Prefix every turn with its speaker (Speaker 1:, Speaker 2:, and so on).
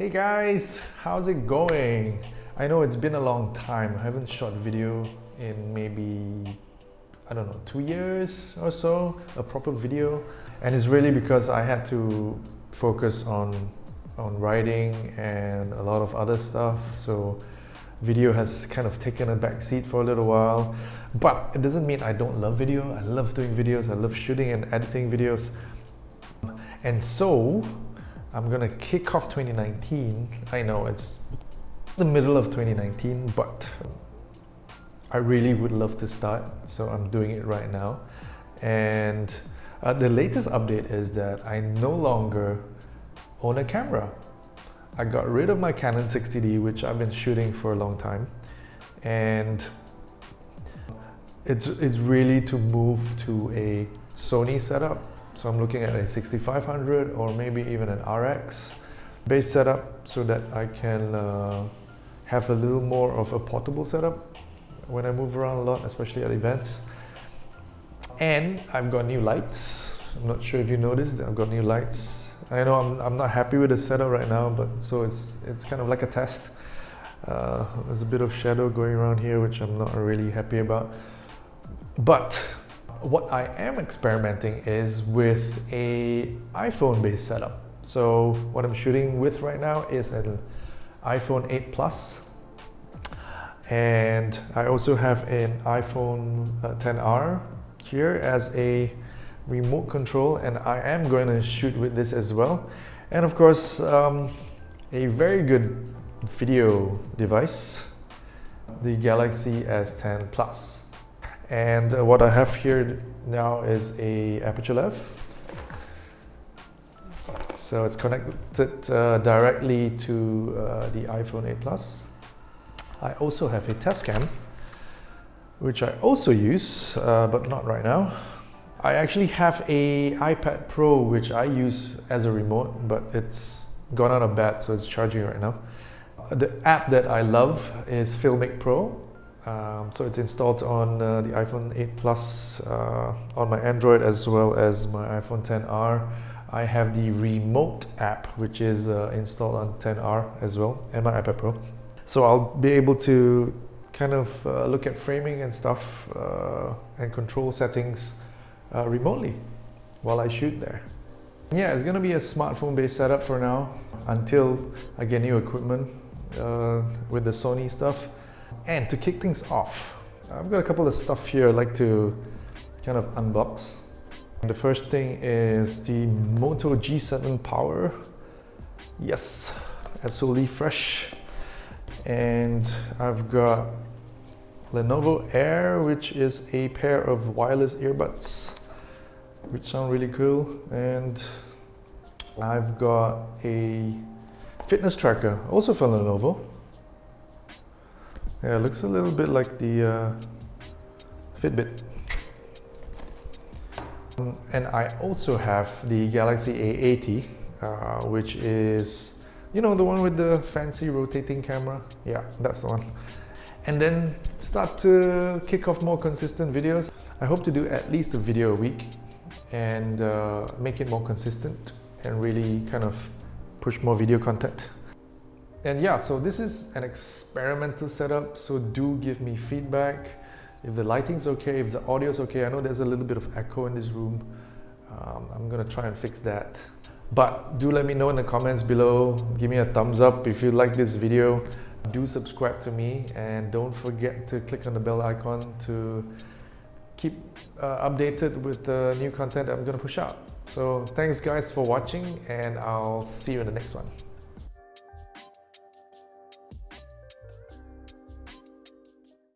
Speaker 1: Hey guys, how's it going? I know it's been a long time. I haven't shot video in maybe, I don't know, two years or so, a proper video. And it's really because I had to focus on, on writing and a lot of other stuff. So video has kind of taken a back seat for a little while. But it doesn't mean I don't love video. I love doing videos. I love shooting and editing videos. And so I'm gonna kick off 2019. I know it's the middle of 2019, but I really would love to start, so I'm doing it right now. And uh, the latest update is that I no longer own a camera. I got rid of my Canon 60D, which I've been shooting for a long time. And it's, it's really to move to a Sony setup so I'm looking at a 6500 or maybe even an RX base setup so that I can uh, have a little more of a portable setup when I move around a lot, especially at events. And I've got new lights. I'm not sure if you noticed, that I've got new lights. I know I'm, I'm not happy with the setup right now, but so it's, it's kind of like a test. Uh, there's a bit of shadow going around here, which I'm not really happy about. But what I am experimenting is with a iPhone based setup. So what I'm shooting with right now is an iPhone 8 Plus. And I also have an iPhone 10R uh, here as a remote control and I am going to shoot with this as well. And of course um, a very good video device the Galaxy S10 Plus and uh, what I have here now is a Aputure A.Lav. So it's connected uh, directly to uh, the iPhone 8 Plus. I also have a Tascam, which I also use, uh, but not right now. I actually have a iPad Pro, which I use as a remote, but it's gone out of bat, so it's charging right now. The app that I love is Filmic Pro. Um, so it's installed on uh, the iPhone 8 Plus uh, on my Android as well as my iPhone 10R. I have the remote app which is uh, installed on 10R as well and my iPad Pro. So I'll be able to kind of uh, look at framing and stuff uh, and control settings uh, remotely while I shoot there. Yeah, it's gonna be a smartphone based setup for now until I get new equipment with the Sony stuff. And to kick things off, I've got a couple of stuff here I'd like to kind of unbox. The first thing is the Moto G7 Power. Yes, absolutely fresh. And I've got Lenovo Air, which is a pair of wireless earbuds, which sound really cool. And I've got a fitness tracker, also from Lenovo. Yeah, it looks a little bit like the uh, Fitbit. Um, and I also have the Galaxy A80, uh, which is, you know, the one with the fancy rotating camera. Yeah, that's the one. And then start to kick off more consistent videos. I hope to do at least a video a week and uh, make it more consistent and really kind of push more video content. And yeah, so this is an experimental setup, so do give me feedback. If the lighting's okay, if the audio's okay, I know there's a little bit of echo in this room. Um, I'm gonna try and fix that. But do let me know in the comments below. Give me a thumbs up if you like this video. Do subscribe to me and don't forget to click on the bell icon to keep uh, updated with the new content I'm gonna push out. So thanks guys for watching and I'll see you in the next one.